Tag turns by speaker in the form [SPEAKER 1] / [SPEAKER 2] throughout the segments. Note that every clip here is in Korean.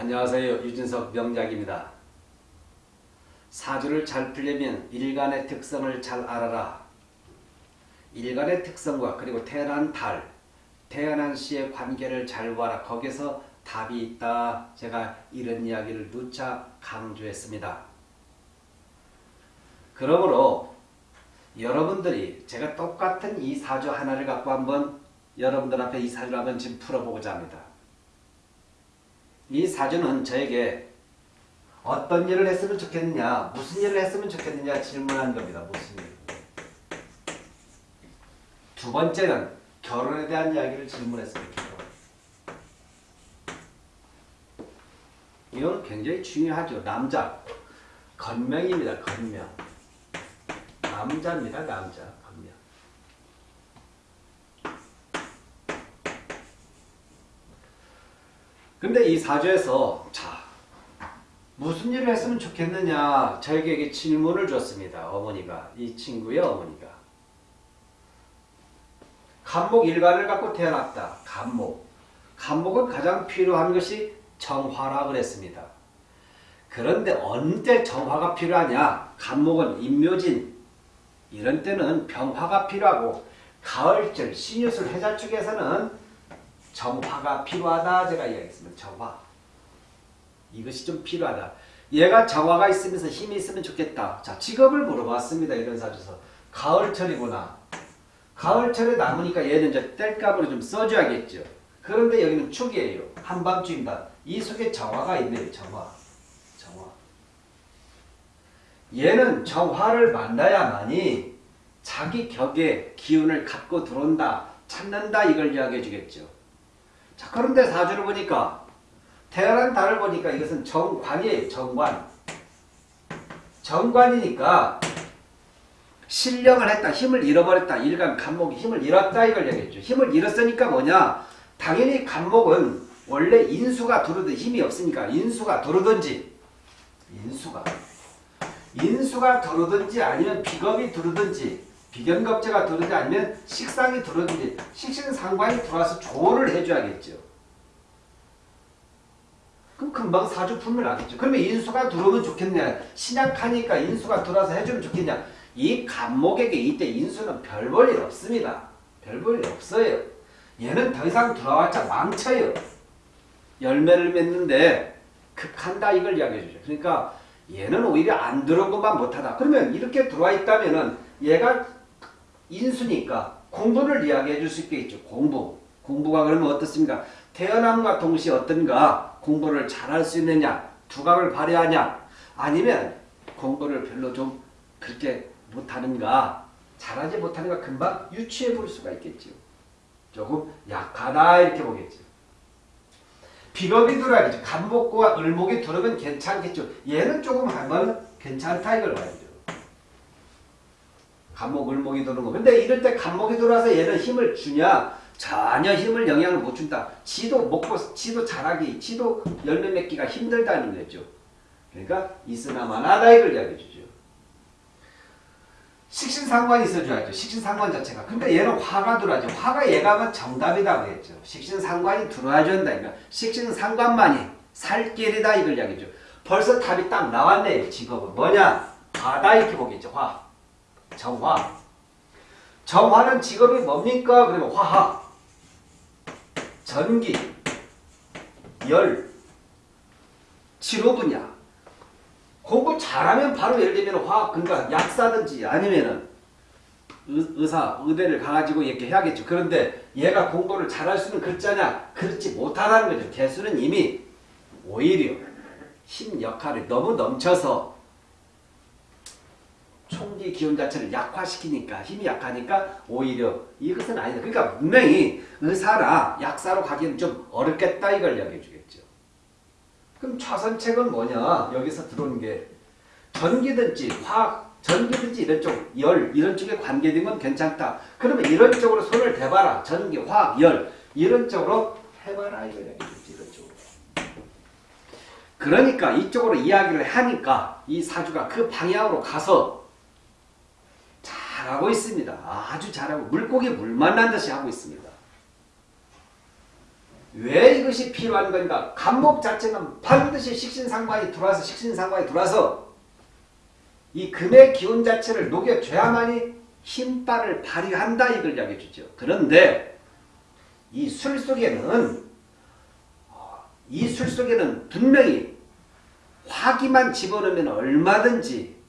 [SPEAKER 1] 안녕하세요. 유진석 명작입니다. 사주를 잘 풀려면 일간의 특성을 잘 알아라. 일간의 특성과 그리고 태어난 달, 태어난 시의 관계를 잘 봐라. 거기서 답이 있다. 제가 이런 이야기를 누차 강조했습니다. 그러므로 여러분들이 제가 똑같은 이 사주 하나를 갖고 한번 여러분들 앞에 이 사주를 한번 지금 풀어보고자 합니다. 이 사주는 저에게 어떤 일을 했으면 좋겠느냐, 무슨 일을 했으면 좋겠느냐 질문한 겁니다. 무슨 일. 두 번째는 결혼에 대한 이야기를 질문했습니다. 이건 굉장히 중요하죠. 남자. 건명입니다. 건명. 남자입니다. 남자. 건명. 근데 이 사주에서 자 무슨 일을 했으면 좋겠느냐 저에게 질문을 줬습니다. 어머니가 이 친구의 어머니가 간목 일간을 갖고 태어났다. 간목 간목은 가장 필요한 것이 정화라 그랬습니다. 그런데 언제 정화가 필요하냐 간목은 임묘진 이런 때는 병화가 필요하고 가을절 신유술 해자 쪽에서는 정화가 필요하다 제가 이야기했습니다. 정화. 이것이 좀 필요하다. 얘가 정화가 있으면서 힘이 있으면 좋겠다. 자 직업을 물어봤습니다. 이런 사주에서. 가을철이구나. 가을철에 남으니까 얘는 이제 뗄감으로 좀 써줘야겠죠. 그런데 여기는 축이에요. 한밤중입니다. 이 속에 정화가 있네요. 정화. 정화. 얘는 정화를 만나야만이 자기 격의 기운을 갖고 들어온다. 찾는다. 이걸 이야기해 주겠죠. 자, 그런데 사주를 보니까 태어난 달을 보니까 이것은 정관이에요. 정관. 정관이니까 신령을 했다. 힘을 잃어버렸다. 일간 간목이 힘을 잃었다. 이걸 얘기했죠. 힘을 잃었으니까 뭐냐. 당연히 간목은 원래 인수가 두르든 힘이 없으니까 인수가 두르든지 인수가 인수가 두르든지 아니면 비겁이 두르든지 비견겁제가 들어오지 아니면 식상이 들어오든지 식신상관이 들어와서 조를 해줘야겠죠. 그럼 금방 사주품을 나겠죠. 그러면 인수가 들어오면 좋겠냐. 신약하니까 인수가 들어와서 해주면 좋겠냐. 이 간목에게 이때 인수는 별 볼 일 없습니다. 별 볼 일 없어요. 얘는 더 이상 들어왔자 망쳐요. 열매를 맺는데 극한다 이걸 이야기해 주죠. 그러니까 얘는 오히려 안 들어온 것만 못하다. 그러면 이렇게 들어와 있다면은 얘가 인수니까 공부를 이야기해 줄 수 있겠죠. 공부. 공부가 그러면 어떻습니까? 태어남과 동시에 어떤가 공부를 잘할 수 있느냐 두각을 발휘하냐 아니면 공부를 별로 좀 그렇게 못하는가 잘하지 못하는가 금방 유추해 볼 수가 있겠죠. 조금 약하다 이렇게 보겠죠. 비겁이 들어야겠죠. 간목과 을목이 들어면 괜찮겠죠. 얘는 조금 하면 괜찮다 이걸 봐야죠. 간목, 을 목이 도는 거. 근데 이럴 때 간목이 돌아서 얘는 힘을 주냐? 전혀 힘을 영향을 못 준다. 지도 먹고, 지도 자라기, 지도 열매 맺기가 힘들다는 거죠. 그러니까 있으나마나다 이걸 이야기해 주죠. 식신상관이 있어줘야죠. 식신상관 자체가. 근데 얘는 화가 들어야죠. 화가 얘가 정답이다 그랬죠. 식신상관이 들어야 된다. 그러니까 식신상관만이 살 길이다 이걸 이야기죠. 벌써 답이 딱 나왔네요. 직업은 뭐냐? 화다 이렇게 보겠죠. 화. 정화. 정화는 직업이 뭡니까? 그러면 화학, 전기, 열, 치료 분야. 공부 잘하면 바로 예를 들면 화학, 그러니까 약사든지 아니면은 의사, 의대를 가가지고 이렇게 해야겠죠. 그런데 얘가 공부를 잘할 수는 글자냐? 그렇지 못하다는 거죠. 개수는 이미 오히려 힘 역할이 너무 넘쳐서 총기 기운 자체를 약화시키니까 힘이 약하니까 오히려 이것은 아니다. 그러니까 분명히 의사나 약사로 가기엔 좀 어렵겠다 이걸 이야기해 주겠죠. 그럼 차선책은 뭐냐? 여기서 들어오는 게 전기든지 화학, 전기든지 이런 쪽, 열 이런 쪽에 관계된 건 괜찮다. 그러면 이런 쪽으로 손을 대봐라. 전기, 화학, 열 이런 쪽으로 해봐라 이걸 이야기해 주지 이런 쪽으로. 그러니까 이쪽으로 이야기를 하니까 이 사주가 그 방향으로 가서 잘하고 있습니다. 아주 잘하고 물고기 물 만난 듯이 하고 있습니다. 왜 이것이 필요한 건가? 간목 자체는 반드시 식신상관이 들어와서 식신상관이 들어와서 이 금의 기운 자체를 녹여줘야만이 힘발을 발휘한다 이걸 이야기해 주죠. 그런데 이 술 속에는 어, 이술 속에는 분명히 화기만 집어넣으면 얼마든지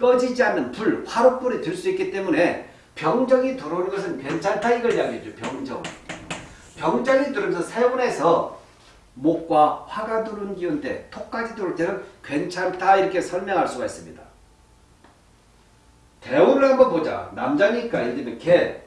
[SPEAKER 1] 꺼지지 않는 불, 화롯불이 될수 있기 때문에 병정이 들어오는 것은 괜찮다 이걸 이야기해 줘. 병정. 병정이 들어오면서 세운에서 목과 화가 들어오는 기운대 톡까지 들어올 때는 괜찮다 이렇게 설명할 수가 있습니다. 대우를 한번 보자. 남자니까 예를 들면 개,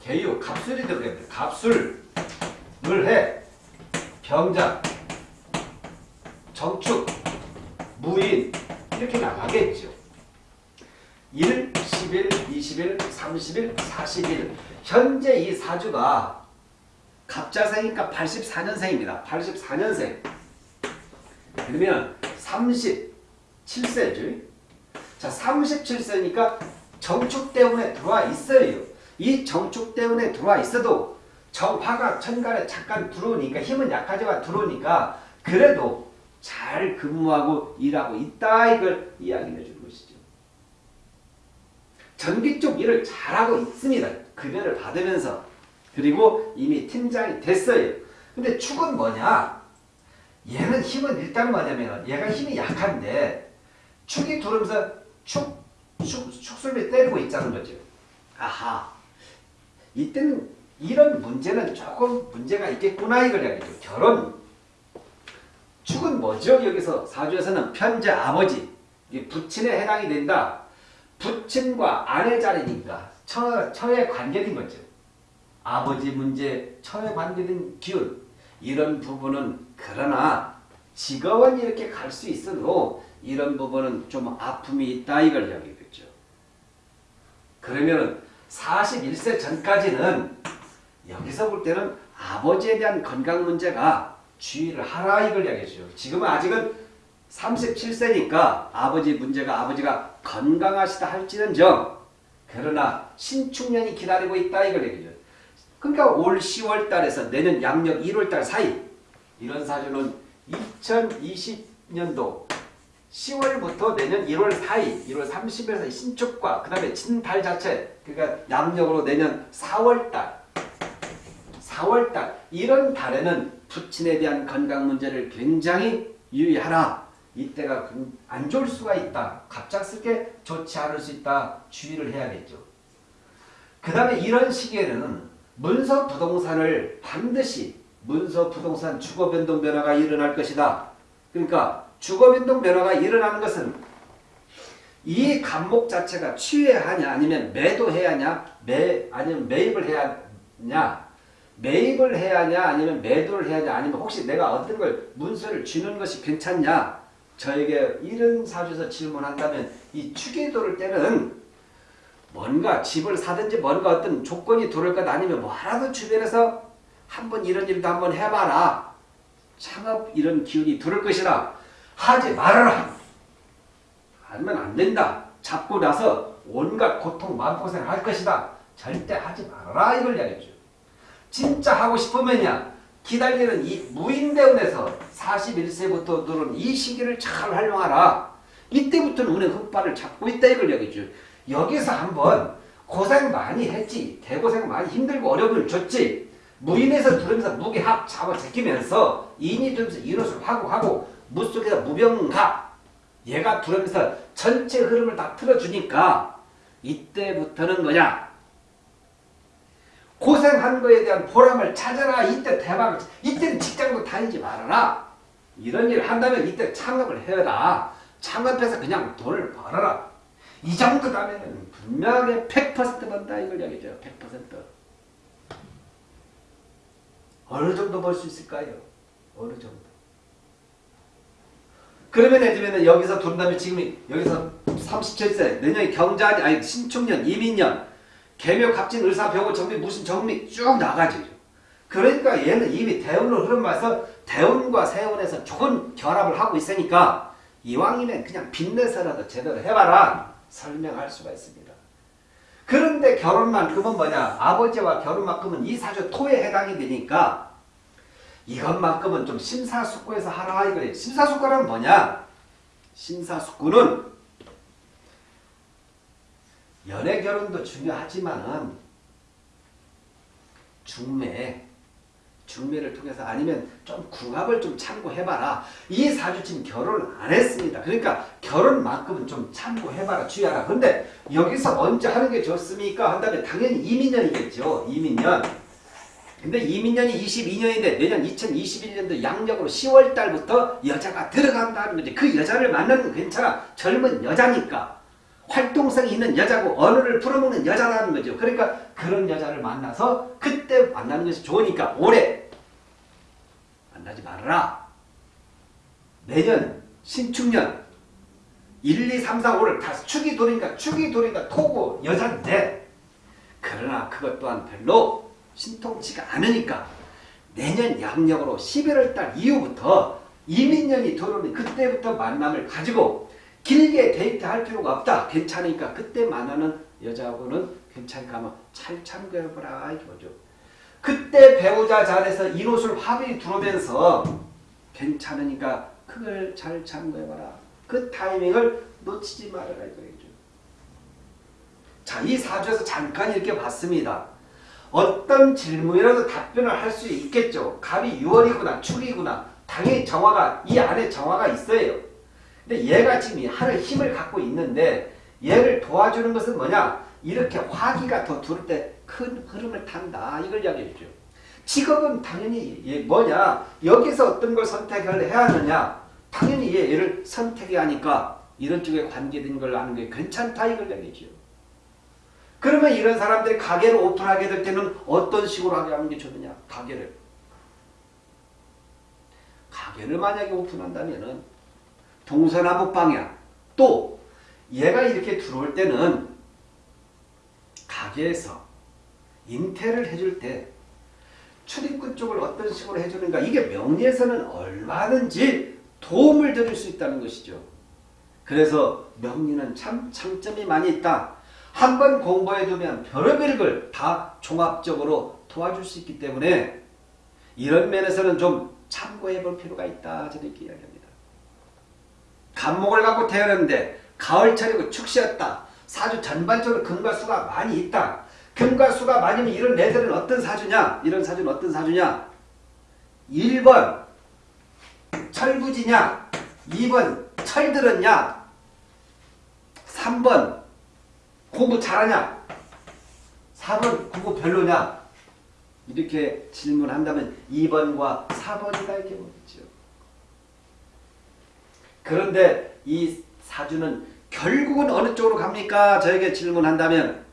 [SPEAKER 1] 개유, 갑술이 들어가야 갑술, 물해, 병장, 정축, 무인 이렇게 나가겠죠. 1, 10일, 20일, 30일, 40일 현재 이 사주가 갑자생이니까 84년생입니다. 84년생 그러면 37세죠. 자 37세니까 정축 때문에 들어와 있어요. 이 정축 때문에 들어와 있어도 정화가 천간에 잠깐 들어오니까 힘은 약하지만 들어오니까 그래도 잘 근무하고 일하고 있다 이걸 이야기해 것이죠. 전기 쪽 일을 잘하고 있습니다. 급여를 받으면서 그리고 이미 팀장이 됐어요. 근데 축은 뭐냐? 얘는 힘은 일단 뭐냐면 얘가 힘이 약한데 축이 들어오면서 축, 축, 축술비 때리고 있다는 거죠. 아하. 이때는 이런 문제는 조금 문제가 있겠구나 이걸 이야기죠. 결혼. 축은 뭐죠? 여기서 사주에서는 편제 아버지, 부친에 해당이 된다. 부친과 아내 자리니까 처, 처에 관계된 거죠. 아버지 문제, 처에 관계된 기운 이런 부분은 그러나 직업은 이렇게 갈 수 있어도 이런 부분은 좀 아픔이 있다 이걸 이야기겠죠. 그러면 41세 전까지는 여기서 볼 때는 아버지에 대한 건강 문제가 주의를 하라 이걸 이야기죠. 지금은 아직은 37세니까 아버지 문제가 아버지가 건강하시다 할지는정 그러나 신축년이 기다리고 있다 이걸 얘기죠. 그러니까 올 10월 달에서 내년 양력 1월 달 사이 이런 사주는 2020년도 10월부터 내년 1월 사이 1월 30일에서 신축과 그 다음에 진달 자체 그러니까 양력으로 내년 4월 달 4월 달 이런 달에는 부친에 대한 건강 문제를 굉장히 유의하라. 이때가 안 좋을 수가 있다. 갑작스럽게 좋지 않을 수 있다. 주의를 해야겠죠. 그 다음에 이런 시기에는 문서 부동산을 반드시 문서 부동산 주거 변동 변화가 일어날 것이다. 그러니까 주거 변동 변화가 일어나는 것은 이 감목 자체가 취해야 하냐 아니면 매도해야 하냐 매 아니면 매입을 해야 하냐 매입을 해야 하냐 아니면 매도를 해야 하냐 아니면 혹시 내가 어떤 걸 문서를 주는 것이 괜찮냐 저에게 이런 사주에서 질문한다면 이 들을 때는 뭔가 집을 사든지 뭔가 어떤 조건이 들어올 것 아니면 뭐라도 주변에서 한번 이런 일도 한번 해봐라. 창업 이런 기운이 들을 것이라 하지 말아라. 하면 안 된다. 잡고 나서 온갖 고통 마음고생을 할 것이다. 절대 하지 말아라. 이걸 이야기죠. 진짜 하고 싶으면야 기다리는 이 무인대운에서 41세부터 들은 이 시기를 잘 활용하라. 이때부터는 운의 흑발을 잡고 있다 이걸 여기죠. 여기서 한번 고생 많이 했지. 대고생 많이 힘들고 어려움을 줬지. 무인에서 들으면서 무게합 잡아 제끼면서 인이 들면서 이롯을 하고 하고 무속에서 무병가 얘가 들으면서 전체 흐름을 다 틀어주니까 이때부터는 뭐냐 고생한 거에 대한 보람을 찾아라. 이때 대박, 이때는 직장도 다니지 말아라. 이런 일을 한다면 이때 창업을 해라. 창업해서 그냥 돈을 벌어라. 이 정도라면 분명하게 100% 번다 이걸 얘기죠. 100%. 어느 정도 벌 수 있을까요? 어느 정도. 그러면 예를 들면 여기서 돈 다음에 지금 여기서 37세 내년에 경자년 아니 신축년 이민년 개묘 갑진 의사 병호 정비 무슨 정비 쭉 나가죠. 그러니까 얘는 이미 대운으로 흐름봐서 대운과 세운에서 좋은 결합을 하고 있으니까 이왕이면 그냥 빚내서라도 제대로 해봐라 설명할 수가 있습니다. 그런데 결혼만큼은 뭐냐 아버지와 결혼만큼은 이 사주 토에 해당이 되니까 이것만큼은 좀 심사숙고해서 하라 이거예요. 심사숙고는 뭐냐? 심사숙고는 연애 결혼도 중요하지만은 중매 중매를 통해서 아니면 좀 궁합을 좀 참고해봐라. 이 사주 지금 결혼 안 했습니다. 그러니까 결혼만큼은 좀 참고해봐라. 주의하라. 근데 여기서 언제 하는 게 좋습니까? 한다면 당연히 이민년이겠죠. 이민년. 근데 이민년이 22년인데 내년 2021년도 양력으로 10월 달부터 여자가 들어간다는 거지. 그 여자를 만나는 건 괜찮아. 젊은 여자니까. 활동성이 있는 여자고 언어를 풀어먹는 여자라는 거죠. 그러니까 그런 여자를 만나서 그때 만나는 것이 좋으니까 올해 만나지 말아라. 내년 신축년 1, 2, 3, 4, 5를 다 축이 돌으니까 축이 돌으니까 토고 여자인데 그러나 그것 또한 별로 신통치가 않으니까 내년 양력으로 11월 달 이후부터 이민년이 들어오니 그때부터 만남을 가지고 길게 데이트 할 필요가 없다. 괜찮으니까 그때 만나는 여자하고는 괜찮으니까 한번 잘 참고해보라 보죠. 그때 배우자 자리에서 이롯을 화분이 들어오면서 괜찮으니까 그걸 잘 참고해봐라. 그 타이밍을 놓치지 말아라 이거죠. 자, 이 사주에서 잠깐 이렇게 봤습니다. 어떤 질문이라도 답변을 할 수 있겠죠. 갑이 6월이구나, 축이구나. 당연히 정화가, 이 안에 정화가 있어요. 근데 얘가 지금 하늘 힘을 갖고 있는데 얘를 도와주는 것은 뭐냐? 이렇게 화기가 더 두를 때 큰 흐름을 탄다. 이걸 이야기해 주죠. 직업은 당연히 얘 뭐냐? 여기서 어떤 걸 선택을 해야 하느냐? 당연히 얘, 얘를 선택해야 하니까 이런 쪽에 관계된 걸 아는 게 괜찮다. 이걸 이야기해 죠 그러면 이런 사람들이 가게를 오픈하게 될 때는 어떤 식으로 하게 하는 게 좋느냐? 가게를. 가게를 만약에 오픈한다면은 동서남북 방향 또 얘가 이렇게 들어올 때는 가게에서 인테를 해줄 때 출입구 쪽을 어떤 식으로 해주는가 이게 명리에서는 얼마든지 도움을 드릴 수 있다는 것이죠. 그래서 명리는 참 장점이 많이 있다. 한 번 공부해두면 별의별 걸 다 종합적으로 도와줄 수 있기 때문에 이런 면에서는 좀 참고해 볼 필요가 있다. 저는 이렇게 이야기합니다. 간목을 갖고 태어났는데 가을철이고 축시였다. 사주 전반적으로 금과 수가 많이 있다. 금과 수가 많으면 이런 애들은 어떤 사주냐? 이런 사주는 어떤 사주냐? 1번 철부지냐? 2번 철들었냐? 3번 공부 잘하냐? 4번 공부 별로냐? 이렇게 질문한다면 2번과 4번이다 이렇게 보겠죠. 그런데 이 사주는 결국은 어느 쪽으로 갑니까? 저에게 질문한다면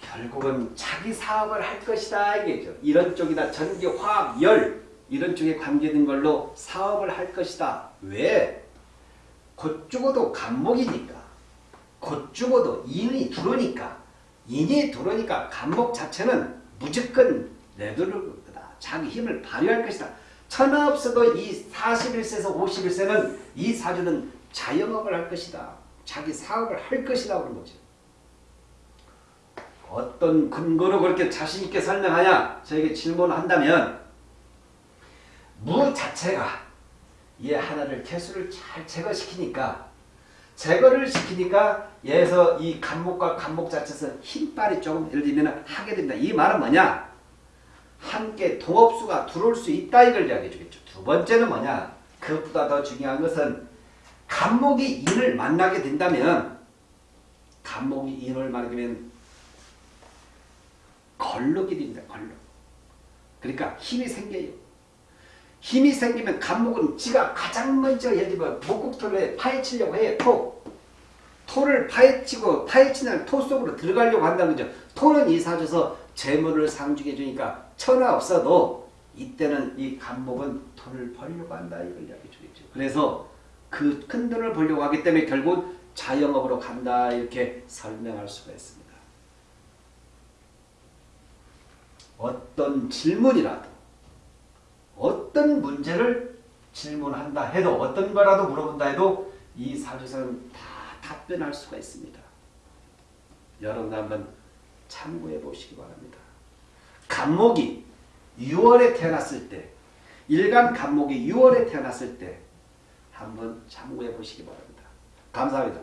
[SPEAKER 1] 결국은 자기 사업을 할 것이다 이게죠. 이런 쪽이다. 전기, 화학, 열 이런 쪽에 관계된 걸로 사업을 할 것이다. 왜? 곧 죽어도 간목이니까 곧 죽어도 인이 들어오니까 인이 들어오니까 간목 자체는 무조건 내두를 거다. 자기 힘을 발휘할 것이다. 천하 없어도 이 41세에서 51세는 이 사주는 자영업을 할 것이다. 자기 사업을 할 것이다. 그런 거죠. 어떤 근거로 그렇게 자신있게 설명하냐? 저에게 질문을 한다면 무 자체가 얘 하나를 개수를 잘 제거시키니까 제거를 시키니까 얘에서 이 간목과 간목 자체에서 힘빨이 조금 예를 들면 하게 된다. 이 말은 뭐냐? 함께 동업수가 들어올 수 있다 이걸 이야기해 주겠죠. 두 번째는 뭐냐? 그것보다 더 중요한 것은 간목이 인을 만나게 된다면 간목이 인을 만나면 걸럭이 됩니다. 걸럭. 그러니까 힘이 생겨요. 힘이 생기면 간목은 지가 가장 먼저 예를 들면 목국토를 파헤치려고 해요. 토. 토를 파헤치고 파헤치는 토 속으로 들어가려고 한다는 거죠. 토는 이사줘서 재물을 상주해 주니까 천하 없어도 이때는 이 간목은 돈을 벌려고 한다 이걸 이야기해 주겠죠. 그래서 그 큰 돈을 벌려고 하기 때문에 결국 자영업으로 간다 이렇게 설명할 수가 있습니다. 어떤 질문이라도 어떤 문제를 질문한다 해도 어떤 거라도 물어본다 해도 이 사주에서는 다 답변할 수가 있습니다. 여러분 한번 참고해 보시기 바랍니다. 간목이 6월에 태어났을 때 일간 간목이 6월에 태어났을 때 한번 참고해 보시기 바랍니다. 감사합니다.